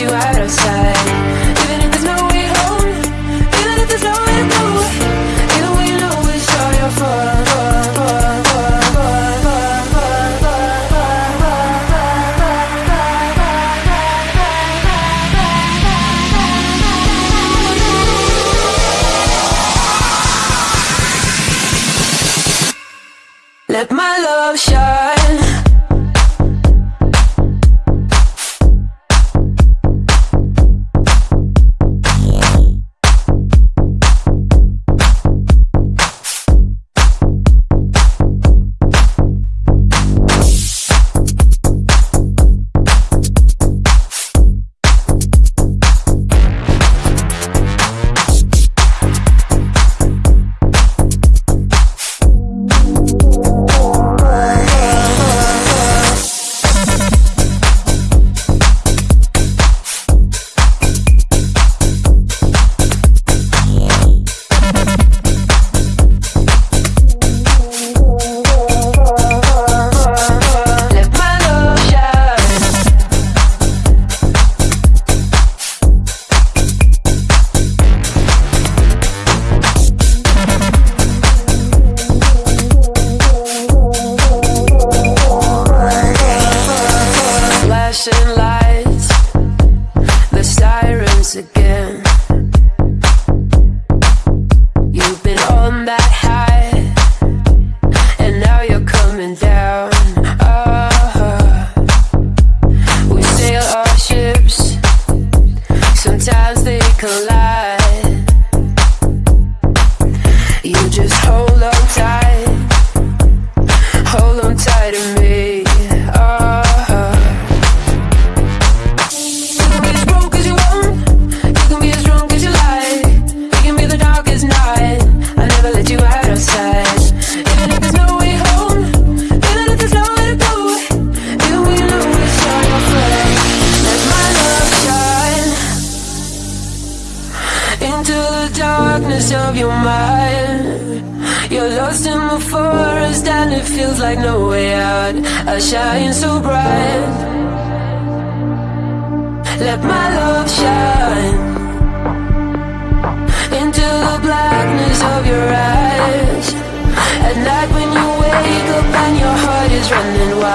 you out outside Even if there's no way home Even if there's no way to go Even when you know it's all your fault Let my love shine. Sirens again. You've been on that high, and now you're coming down. Ah, we sail our ships, sometimes they collide. You just hold on tight, hold on tight Into the darkness of your mind. You're lost in the forest and it feels like no way out. I shine so bright. Let my love shine Into the blackness of your eyes. At night when you wake up and your heart is running wild